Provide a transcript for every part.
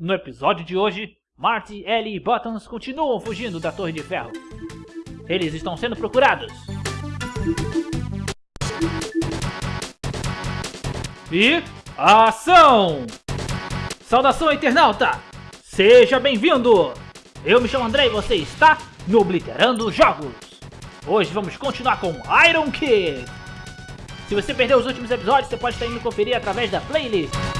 No episódio de hoje, Marty, Ellie e Buttons continuam fugindo da Torre de Ferro. Eles estão sendo procurados. E... Ação! Saudação, internauta! Seja bem-vindo! Eu me chamo André e você está no Obliterando Jogos. Hoje vamos continuar com Iron Kid. Se você perdeu os últimos episódios, você pode estar indo conferir através da playlist.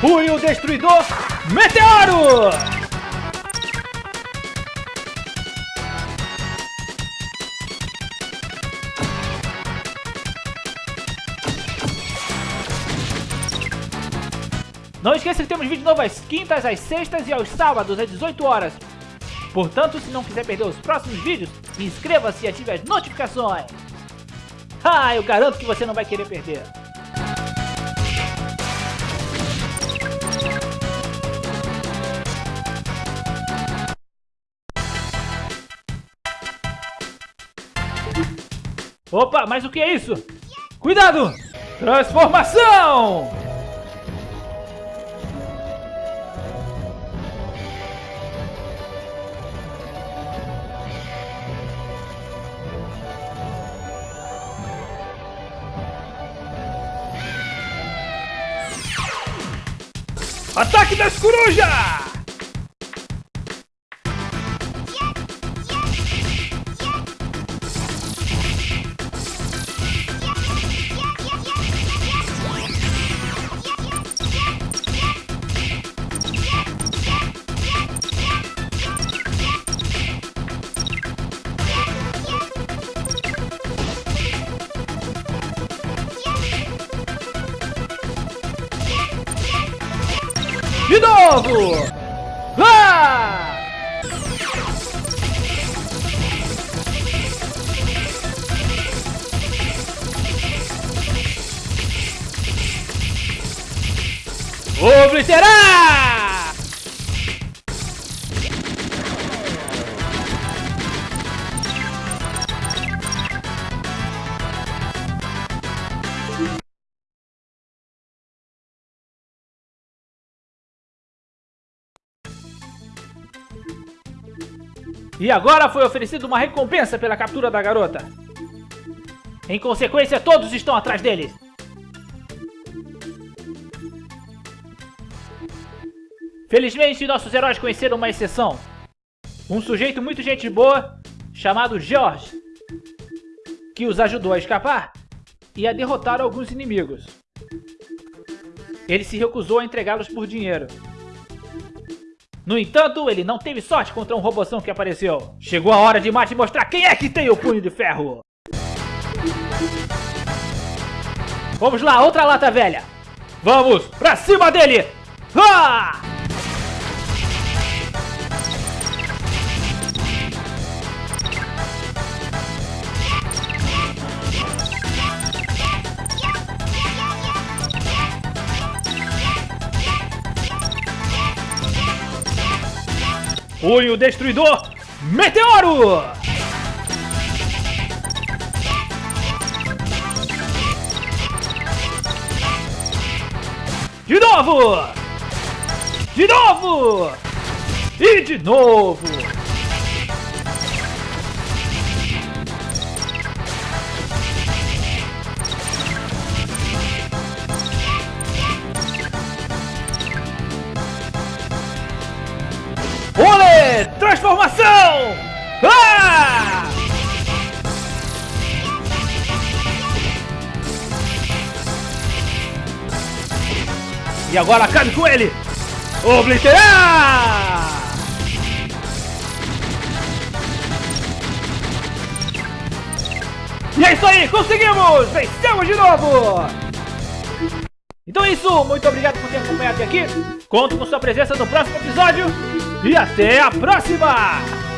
Punho Destruidor Meteoro! Não esqueça que temos vídeo novo às quintas, às sextas e aos sábados às 18 horas. Portanto, se não quiser perder os próximos vídeos, inscreva-se e ative as notificações. Ah, eu garanto que você não vai querer perder. Opa, mas o que é isso? Cuidado! Transformação! Ataque das corujas! De novo! Vá! Obliterar! E agora foi oferecida uma recompensa pela captura da garota. Em consequência, todos estão atrás deles. Felizmente, nossos heróis conheceram uma exceção. Um sujeito muito gente boa, chamado George, que os ajudou a escapar e a derrotar alguns inimigos. Ele se recusou a entregá-los por dinheiro. No entanto, ele não teve sorte contra um roboção que apareceu. Chegou a hora de Mate mostrar quem é que tem o punho de ferro. Vamos lá, outra lata velha. Vamos, pra cima dele! Ah! Punho Destruidor Meteoro! De novo! De novo! E de novo! Transformação! Ah! E agora acabe com ele! Obliterar! E é isso aí, conseguimos! Vencemos de novo! Então é isso, muito obrigado por ter acompanhado até aqui. Conto com sua presença no próximo episódio. E até a próxima!